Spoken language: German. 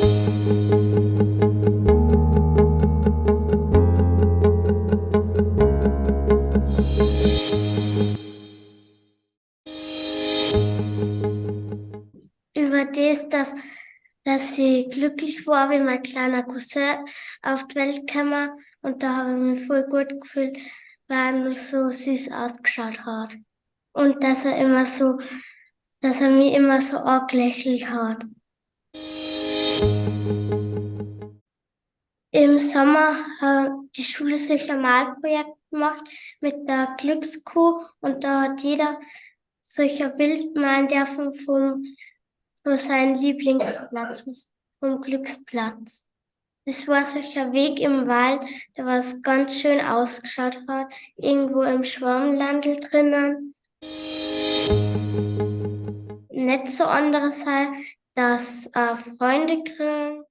Über das, dass, dass ich glücklich war, wie mein kleiner Cousin auf die Welt kam. Und da habe ich mich voll gut gefühlt, weil er so süß ausgeschaut hat. Und dass er immer so, dass er mich immer so angelächelt hat. Im Sommer hat die Schule sich ein Malprojekt gemacht mit der Glückskuh und da hat jeder sich ein Bild malen dürfen vom, von seinem Lieblingsplatz, vom Glücksplatz. Das war solcher Weg im Wald, der was ganz schön ausgeschaut hat, irgendwo im Schwammlandel drinnen. Nicht so anderes halt, dass äh, Freunde kriegen